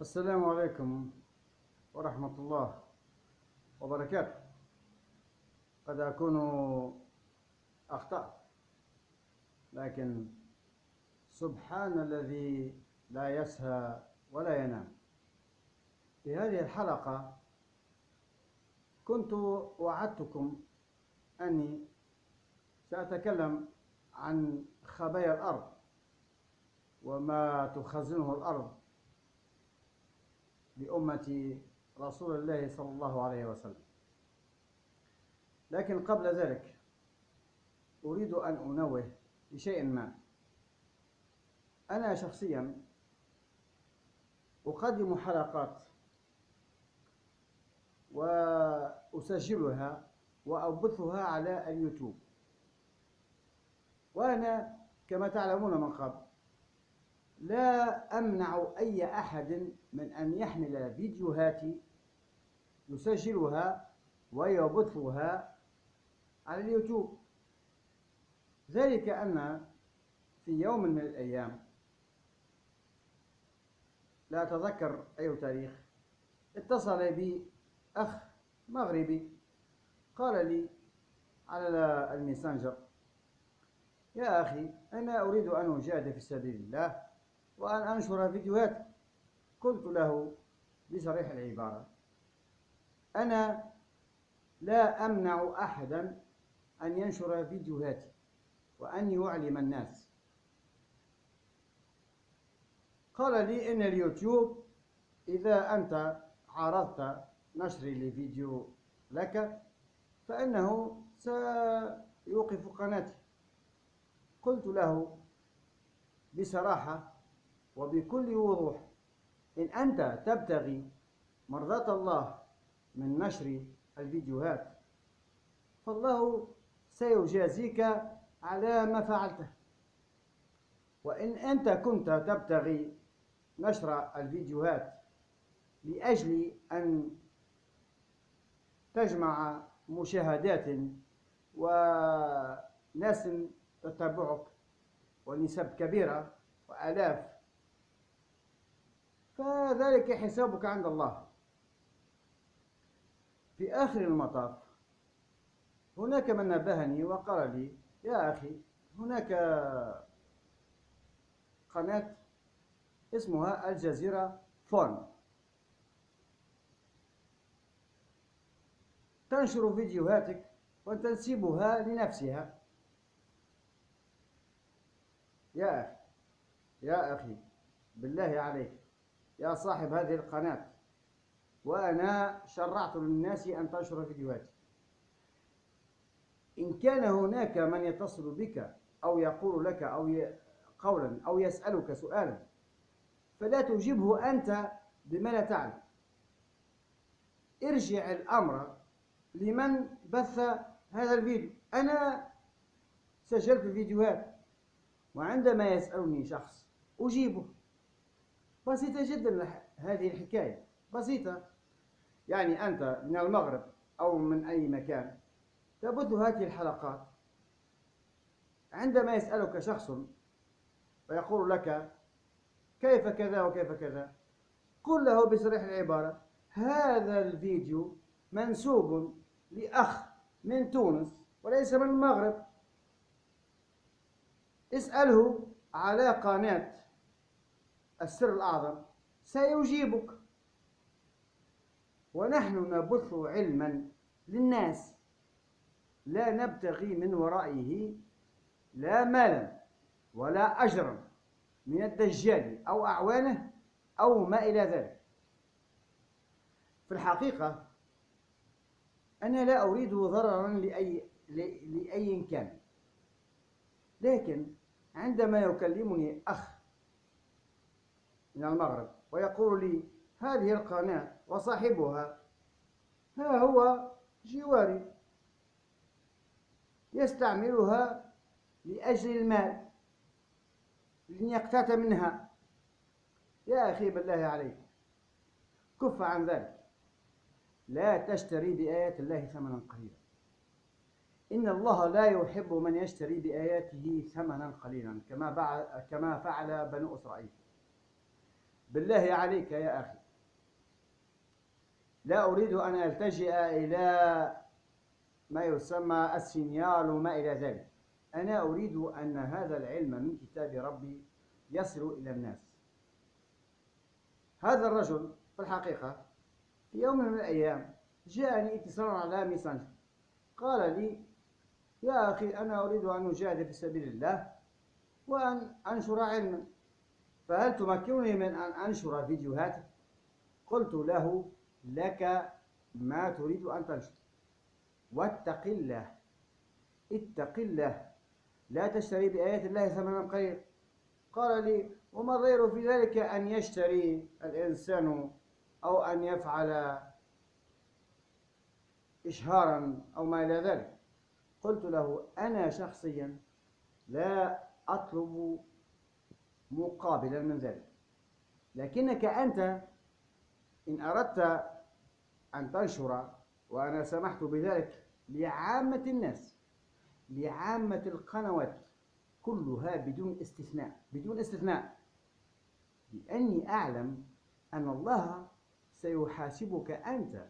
السلام عليكم ورحمة الله وبركاته. قد أكون أخطأت لكن سبحان الذي لا يسهى ولا ينام. في هذه الحلقة كنت وعدتكم أني سأتكلم عن خبايا الأرض وما تخزنه الأرض. لأمة رسول الله صلى الله عليه وسلم. لكن قبل ذلك أريد أن أنوه بشيء ما. أنا شخصيا أقدم حلقات وأسجلها وأبثها على اليوتيوب. وأنا كما تعلمون من قبل لا أمنع أي أحد من أن يحمل فيديوهاتي يسجلها ويبثها على اليوتيوب. ذلك أن في يوم من الأيام لا أتذكر أي تاريخ اتصل بي أخ مغربي قال لي على الميسنجر يا أخي أنا أريد أن أجاهد في سبيل الله وأن أنشر فيديوهات قلت له بصريح العبارة أنا لا أمنع أحدا أن ينشر فيديوهاتي وأن يعلم الناس. قال لي إن اليوتيوب إذا أنت عرضت نشري لفيديو لك فإنه سيوقف قناتي. قلت له بصراحة وبكل وضوح إن أنت تبتغي مرضاة الله من نشر الفيديوهات فالله سيجازيك على ما فعلته. وإن أنت كنت تبتغي نشر الفيديوهات لأجل أن تجمع مشاهدات وناس تتبعك ونسب كبيرة وآلاف فذلك حسابك عند الله. في آخر المطاف هناك من نبهني وقال لي يا أخي هناك قناة اسمها الجزيرة فون تنشر فيديوهاتك وتنسبها لنفسها. يا أخي يا أخي بالله عليك يا صاحب هذه القناة. وأنا شرعت للناس أن تنشر فيديوهاتي. إن كان هناك من يتصل بك أو يقول لك أو قولا أو يسألك سؤالا فلا تجيبه أنت بما لا تعلم. ارجع الأمر لمن بث هذا الفيديو. أنا سجلت الفيديوهات وعندما يسألني شخص أجيبه. بسيطة جدا هذه الحكاية. بسيطة. يعني أنت من المغرب أو من أي مكان تبث هذه الحلقات عندما يسألك شخص ويقول لك كيف كذا وكيف كذا قل له بصريح العبارة هذا الفيديو منسوب لأخ من تونس وليس من المغرب. اسأله على قناة السر الأعظم سيجيبك. ونحن نبث علما للناس. لا نبتغي من ورائه لا مالا ولا أجرا من الدجال أو أعوانه أو ما إلى ذلك. في الحقيقة أنا لا أريد ضررا لأي, لأي كان. لكن عندما يكلمني أخ من المغرب ويقول لي هذه القناة وصاحبها ها هو جواري يستعملها لأجل المال لن يقتات منها. يا أخي بالله عليك كف عن ذلك. لا تشتري بآيات الله ثمنا قليلا. إن الله لا يحب من يشتري بآياته ثمنا قليلا كما كما فعل بنو إسرائيل. بالله عليك يا أخي. لا أريد أن ألتجئ إلى ما يسمى السينيال وما إلى ذلك. أنا أريد أن هذا العلم من كتاب ربي يصل إلى الناس. هذا الرجل في الحقيقة في يوم من الأيام جاءني اتصال على ميسنجر قال لي يا أخي أنا أريد أن أجاهد في سبيل الله وأن أنشر علما. فهل تمكنني من أن أنشر فيديوهات قلت له لك ما تريد أن تنشر. واتق الله اتق الله. لا تشتري بآيات الله ثمنا قليلا. قال لي وما الضير في ذلك أن يشتري الإنسان أو أن يفعل إشهارا أو ما إلى ذلك؟ قلت له أنا شخصيا لا أطلب مقابلا من ذلك لكنك أنت إن أردت أن تنشر وأنا سمحت بذلك لعامة الناس لعامة القنوات كلها بدون استثناء بدون استثناء. لأني أعلم أن الله سيحاسبك أنت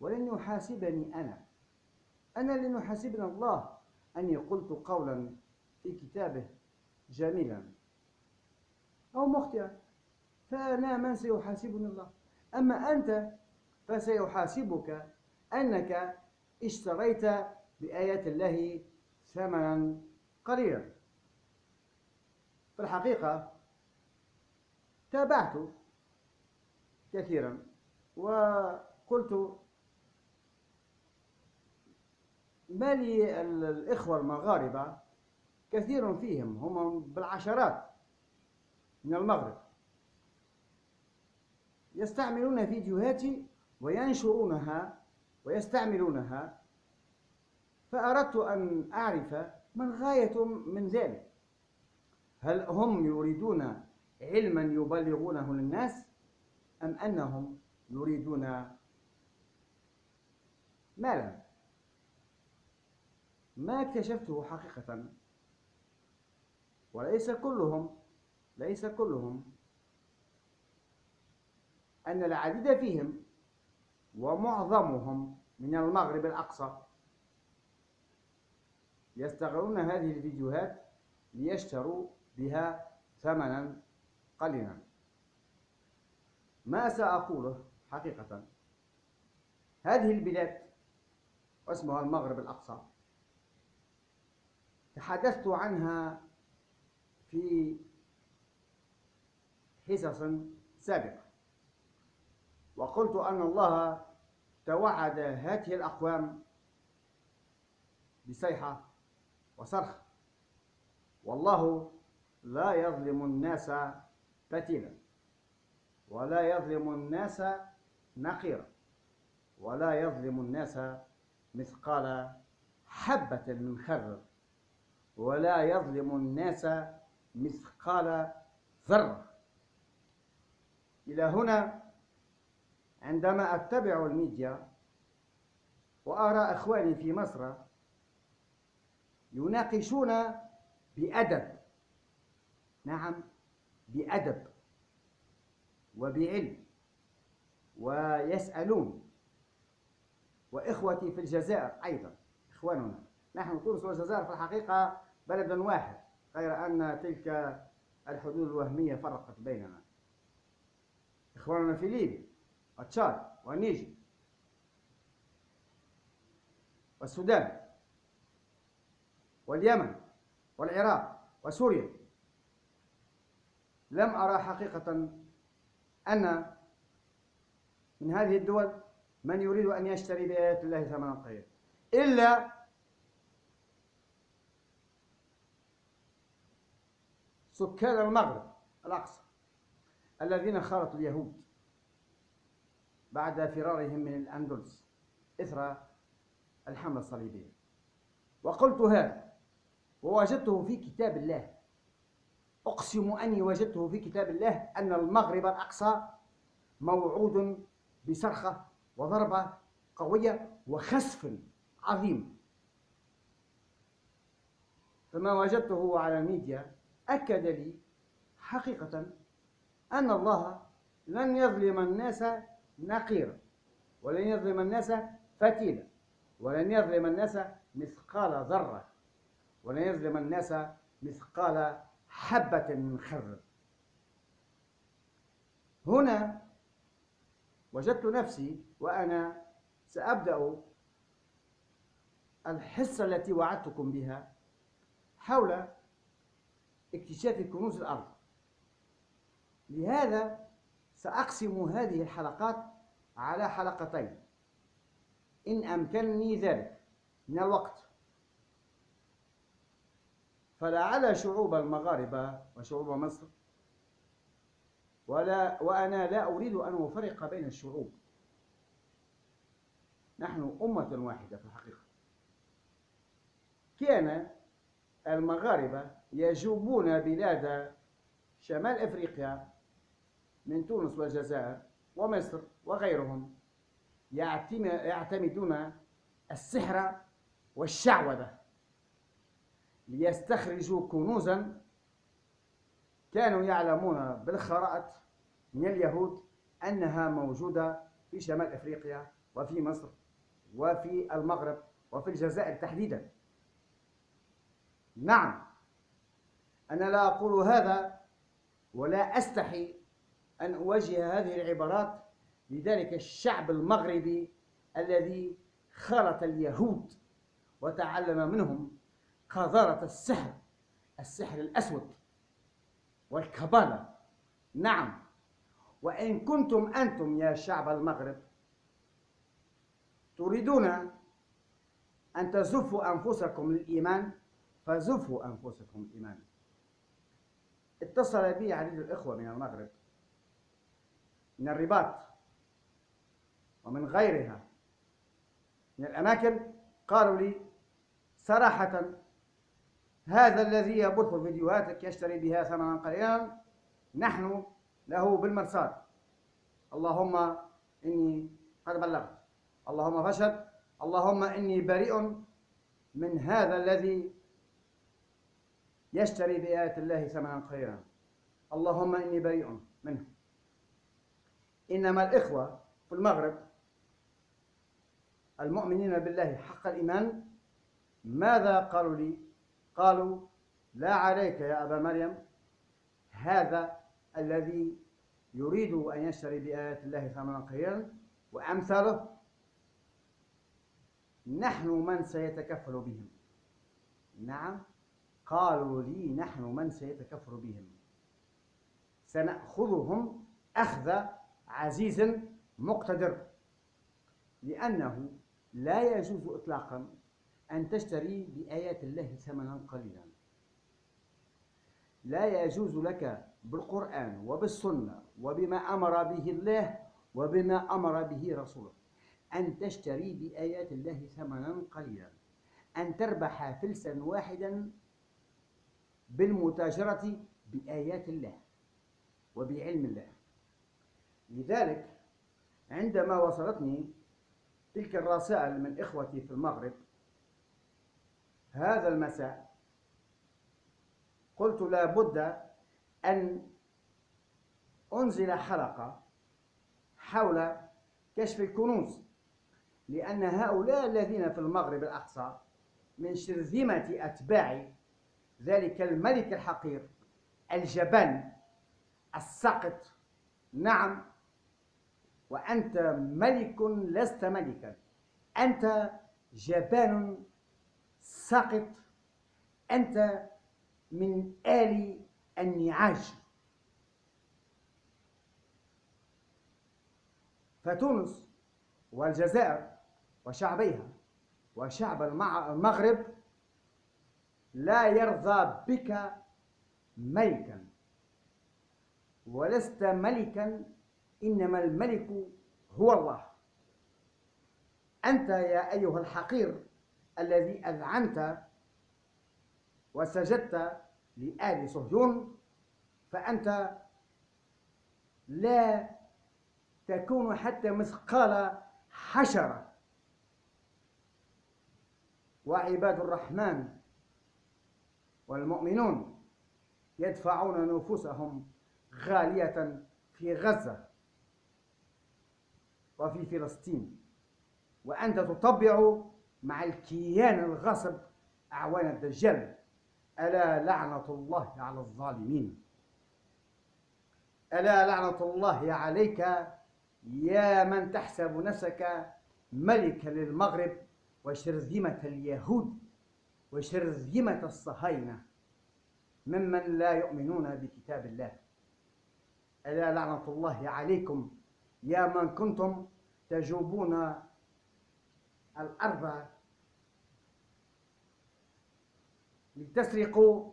ولن يحاسبني أنا. أنا لن يحاسبني الله. أني قلت قولا في كتابه جميلا. أو مخطئا. فأنا من سيحاسبني الله. أما أنت فسيحاسبك أنك اشتريت بآيات الله ثمنا قليلا. في الحقيقة تابعت كثيرا وقلت ما لي الإخوة المغاربة؟ كثير فيهم هم بالعشرات. من المغرب. يستعملون فيديوهاتي وينشرونها ويستعملونها. فأردت أن أعرف ما الغاية من ذلك. هل هم يريدون علما يبلغونه للناس أم أنهم يريدون مالا؟ ما اكتشفته حقيقة وليس كلهم ليس كلهم. أن العديد فيهم ومعظمهم من المغرب الأقصى يستغلون هذه الفيديوهات ليشتروا بها ثمنا قليلا. ما سأقوله حقيقة؟ هذه البلاد واسمها المغرب الأقصى. تحدثت عنها في حصص سابقة. وقلت أن الله توعد هذه الأقوام بصيحة وصرخ. والله لا يظلم الناس فتيلا ولا يظلم الناس نقيرا ولا يظلم الناس مثقال حبة من خردل ولا يظلم الناس مثقال ذرة. إلى هنا عندما أتبع الميديا وأرى إخواني في مصر يناقشون بأدب. نعم بأدب وبعلم ويسألون. وإخوتي في الجزائر أيضا إخواننا. نحن تونس والجزائر في الحقيقة بلد واحد غير أن تلك الحدود الوهمية فرقت بيننا. إخواننا في ليبيا وتشاد والنيجر والسودان واليمن والعراق وسوريا. لم أرى حقيقة أن من هذه الدول من يريد أن يشتري بآيات الله ثمنا قليلا إلا سكان المغرب الأقصى. الذين خالطوا اليهود بعد فرارهم من الأندلس إثر الحملة الصليبية. وقلت هذا ووجدته في كتاب الله. أقسم أني وجدته في كتاب الله أن المغرب الأقصى موعود بصرخة وضربة قوية وخسف عظيم. فما وجدته على الميديا أكد لي حقيقة أن الله لن يظلم الناس نقيرا ولن يظلم الناس فتيلا ولن يظلم الناس مثقال ذرة ولن يظلم الناس مثقال حبة من خردل هنا وجدت نفسي وأنا سأبدأ الحصة التي وعدتكم بها حول اكتشاف كنوز الأرض. لهذا سأقسم هذه الحلقات على حلقتين. إن أمكنني ذلك من الوقت. فلعل شعوب المغاربة وشعوب مصر ولا وأنا لا أريد أن أفرق بين الشعوب. نحن أمة واحدة في الحقيقة. كان المغاربة يجوبون بلاد شمال أفريقيا من تونس والجزائر ومصر وغيرهم يعتمدون السحر والشعوذة ليستخرجوا كنوزا كانوا يعلمون بالخرائط من اليهود أنها موجودة في شمال أفريقيا وفي مصر وفي المغرب وفي الجزائر تحديدا. نعم أنا لا أقول هذا ولا أستحي أن أوجه هذه العبارات لذلك الشعب المغربي الذي خلط اليهود وتعلم منهم قذارة السحر السحر الأسود والكبالة نعم. وإن كنتم أنتم يا شعب المغرب تريدون أن تزفوا أنفسكم للإيمان فزفوا أنفسكم الإيمان. اتصل بي عديد الإخوة من المغرب. من الرباط ومن غيرها. من الأماكن قالوا لي صراحة هذا الذي يبث فيديوهاتك يشتري بها ثمنا قليلا نحن له بالمرصاد. اللهم إني قد بلغت. اللهم فشل. اللهم إني بريء من هذا الذي يشتري بآيات الله ثمنا قليلا. اللهم إني بريء منه. إنما الإخوة في المغرب المؤمنين بالله حق الإيمان ماذا قالوا لي؟ قالوا لا عليك يا أبا مريم هذا الذي يريد أن يشتري بآيات الله ثمنا قليلا وأمثاله نحن من سيتكفل بهم. نعم قالوا لي نحن من سيتكفر بهم سنأخذهم أخذ عزيز مقتدر لأنه لا يجوز إطلاقا أن تشتري بآيات الله ثمنا قليلا. لا يجوز لك بالقرآن وبالسنة وبما أمر به الله وبما أمر به رسوله أن تشتري بآيات الله ثمنا قليلا أن تربح فلسا واحدا بالمتاجرة بآيات الله وبعلم الله. لذلك عندما وصلتني تلك الرسائل من إخوتي في المغرب هذا المساء قلت لا بد أن أنزل حلقة حول كشف الكنوز لأن هؤلاء الذين في المغرب الأقصى من شرذمة أتباع ذلك الملك الحقير الجبان السقط نعم وأنت ملك لست ملكا. أنت جبان سقط أنت من آل النعاج. فتونس والجزائر وشعبيها وشعب المغرب لا يرضى بك ملكا. ولست ملكا إنما الملك هو الله. أنت يا أيها الحقير الذي أذعنت وسجدت لآل صهيون فأنت لا تكون حتى مثقال حشرة. وعباد الرحمن والمؤمنون يدفعون نفوسهم غالية في غزة. وفي فلسطين. وأنت تطبع مع الكيان الغصب أعوان الدجال. ألا لعنة الله على الظالمين؟ ألا لعنة الله عليك يا من تحسب نفسك ملكا للمغرب وشرذمة اليهود وشرذمة الصهاينة ممن لا يؤمنون بكتاب الله. ألا لعنة الله عليكم يا من كنتم تجوبون الأرض لتسرقوا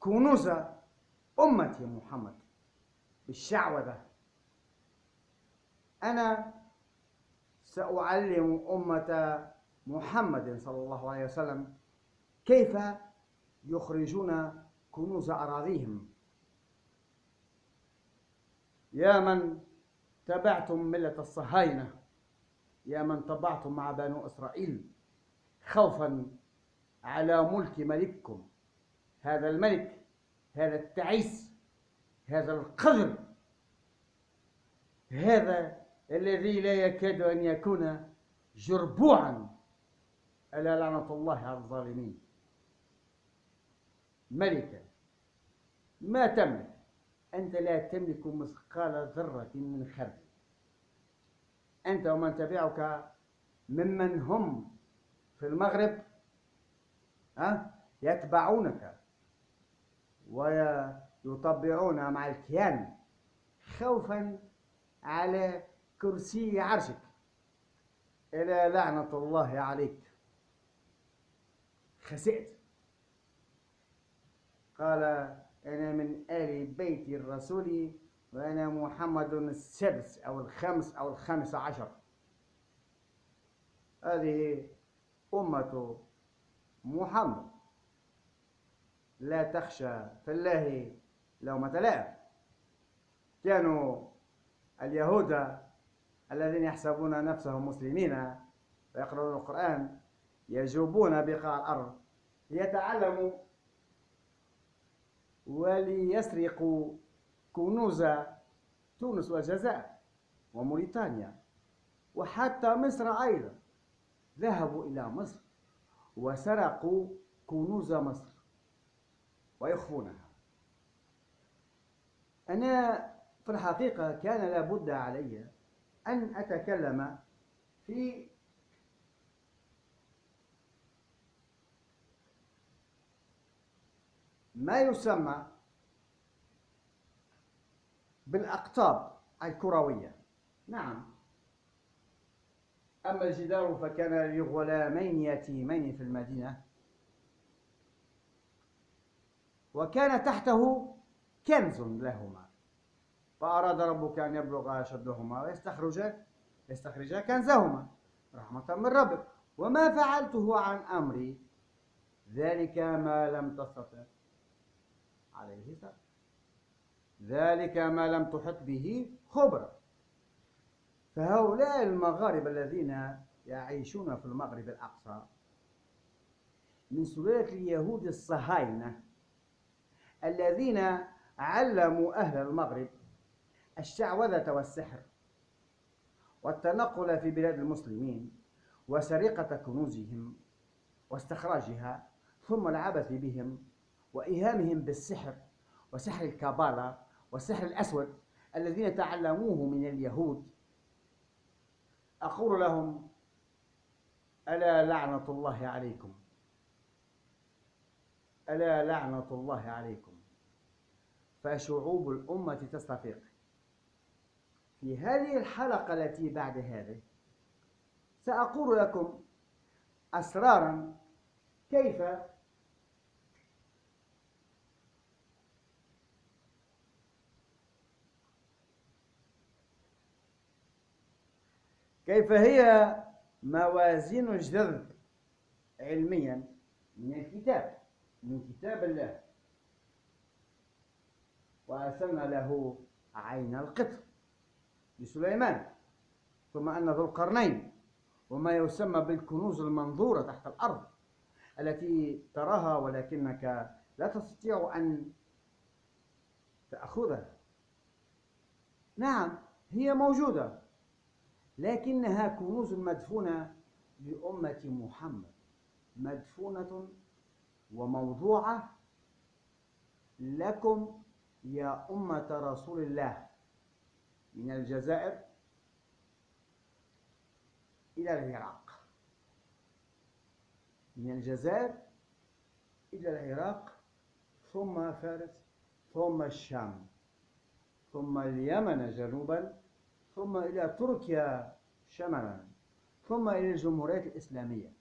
كنوز أمة محمد بالشعوذة. أنا سأعلم أمة محمد صلى الله عليه وسلم كيف يخرجون كنوز أراضيهم. يا من تبعتم ملة الصهاينة. يا من طبعتم مع بنو إسرائيل خوفا على ملك ملككم. هذا الملك هذا التعيس هذا القذر هذا الذي لا يكاد أن يكون جربوعا ألا لعنة الله على الظالمين. ملكا ما تملك. أنت لا تملك مثقال ذرة من خردل. أنت ومن تبعك ممن هم في المغرب ها يتبعونك ويطبعون مع الكيان خوفا على كرسي عرشك. إلى لعنة الله عليك. خسئت. قال أنا من آل بيت الرسول وأنا محمد السادس أو الخامس أو الخامس عشر. هذه أمة محمد. لا تخشى في الله لومة لائم كانوا اليهود الذين يحسبون نفسهم مسلمين ويقرؤون القرآن يجوبون بقاع الأرض ليتعلموا وليسرقوا كنوز تونس والجزائر وموريتانيا وحتى مصر أيضا. ذهبوا إلى مصر وسرقوا كنوز مصر ويخفونها. أنا في الحقيقة كان لابد علي أن أتكلم في ما يسمى بالأقطاب الكروية. نعم. أما الجدار فكان لغلامين يتيمين في المدينة. وكان تحته كنز لهما. فأراد ربك أن يبلغ أشدهما ويستخرج يستخرج كنزهما رحمة من ربك. وما فعلته عن أمري. ذلك ما لم تستطع. عليه سبب ذلك ما لم تحط به خبرة. فهؤلاء المغاربة الذين يعيشون في المغرب الأقصى من سلالة اليهود الصهاينة الذين علموا أهل المغرب الشعوذة والسحر والتنقل في بلاد المسلمين وسرقة كنوزهم واستخراجها ثم العبث بهم وإيهامهم بالسحر وسحر الكابالا والسحر الأسود الذين تعلموه من اليهود. أقول لهم ألا لعنة الله عليكم. ألا لعنة الله عليكم. فشعوب الأمة تستفيق. في هذه الحلقة التي بعد هذه سأقول لكم أسرارا كيف كيف هي موازين الجذب علميا من الكتاب من كتاب الله؟ وأرسلنا له عين القطر لسليمان ثم أن ذو القرنين وما يسمى بالكنوز المنظورة تحت الأرض التي تراها ولكنك لا تستطيع أن تأخذها. نعم هي موجودة. لكنها كنوز مدفونة لأمة محمد مدفونة وموضوعة لكم يا أمة رسول الله. من الجزائر إلى العراق. من الجزائر إلى العراق ثم فارس ثم الشام ثم اليمن جنوبا ثم إلى تركيا شمالا ثم إلى الجمهوريات الإسلامية.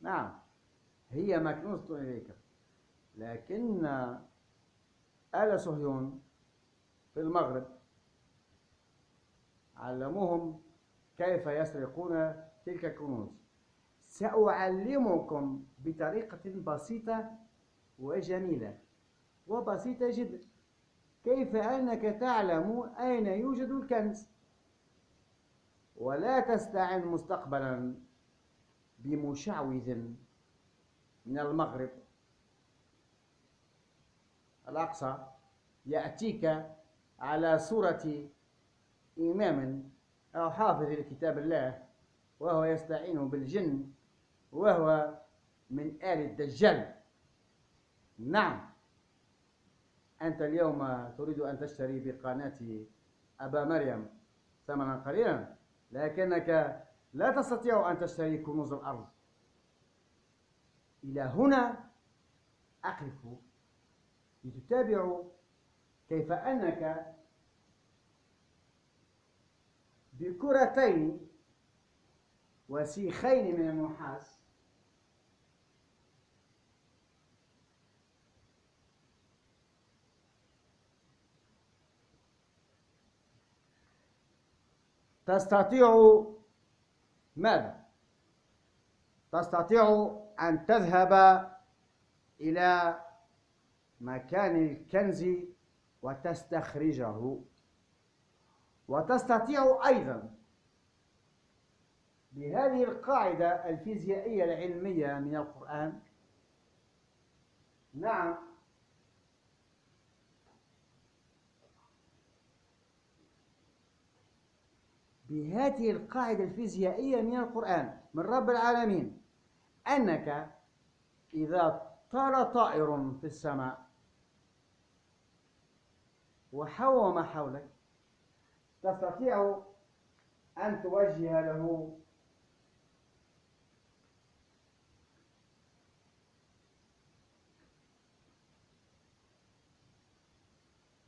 نعم هي مكنوزة إليك لكن آل صهيون في المغرب علموهم كيف يسرقون تلك الكنوز. سأعلمكم بطريقة بسيطة وجميلة وبسيطة جدا. كيف أنك تعلم أين يوجد الكنز؟ ولا تستعن مستقبلا بمشعوذ من المغرب. الأقصى يأتيك على صورة إمام أو حافظ لكتاب الله وهو يستعين بالجن وهو من آل الدجال. نعم. أنت اليوم تريد أن تشتري بقناة أبا مريم. ثمنا قليلا لكنك لا تستطيع أن تشتري كنوز الأرض. إلى هنا أقف لتتابعوا كيف أنك بكرتين وسيخين من النحاس تستطيع ماذا؟ تستطيع أن تذهب إلى مكان الكنز وتستخرجه. وتستطيع أيضا بهذه القاعدة الفيزيائية العلمية من القرآن. نعم. بهذه القاعدة الفيزيائية من القرآن من رب العالمين أنك إذا طار طائر في السماء وحوى ما حولك تستطيع أن توجه له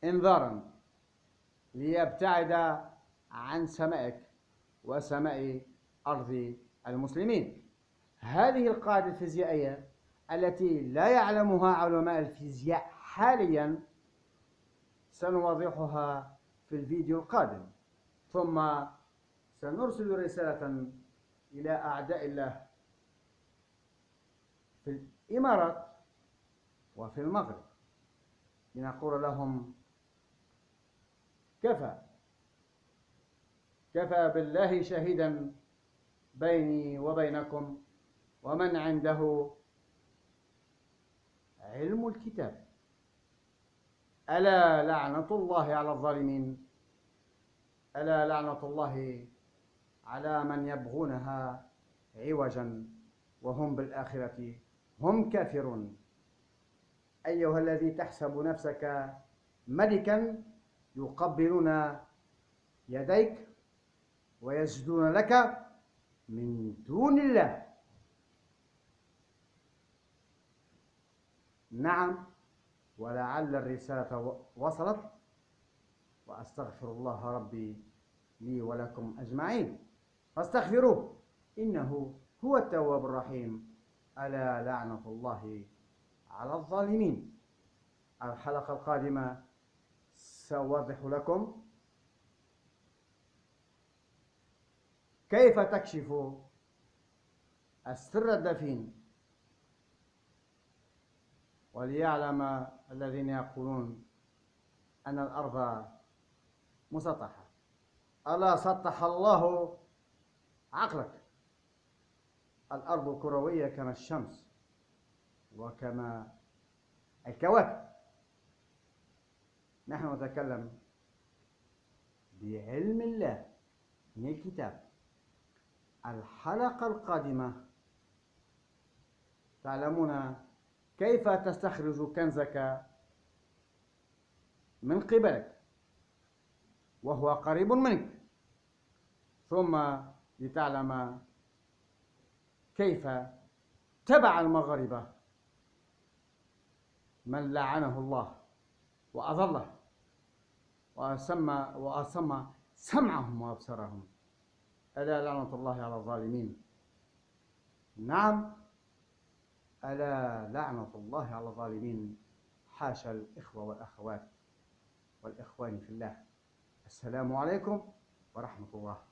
إنذارا ليبتعد عن سمائك وسماء أرض المسلمين. هذه القاعدة الفيزيائية التي لا يعلمها علماء الفيزياء حاليا سنوضحها في الفيديو القادم. ثم سنرسل رسالة إلى أعداء الله في الإمارات وفي المغرب. لنقول لهم كفى. كفى بالله شهيدا بيني وبينكم ومن عنده علم الكتاب. ألا لعنة الله على الظالمين؟ ألا لعنة الله على من يبغونها عوجا وهم بالآخرة هم كافرون؟ أيها الذي تحسب نفسك ملكا يقبلون يديك ويسجدون لك من دون الله. نعم ولعل الرسالة وصلت وأستغفر الله ربي لي ولكم أجمعين. فاستغفروه إنه هو التواب الرحيم. ألا لعنة الله على الظالمين. الحلقة القادمة سأوضح لكم كيف تكشف السر الدفين؟ وليعلم الذين يقولون أن الأرض مسطحة. ألا سطح الله عقلك؟ الأرض كروية كما الشمس وكما الكواكب. نحن نتكلم بعلم الله من الكتاب. الحلقة القادمة. تعلمون كيف تستخرج كنزك من قبلك وهو قريب منك. ثم لتعلم كيف تبع المغاربة من لعنه الله وأضله وأسمى وأصم سمعهم وأبصارهم ألا لعنة الله على الظالمين. نعم ألا لعنة الله على الظالمين. حاشا الإخوة والأخوات والإخوان في الله. السلام عليكم ورحمة الله.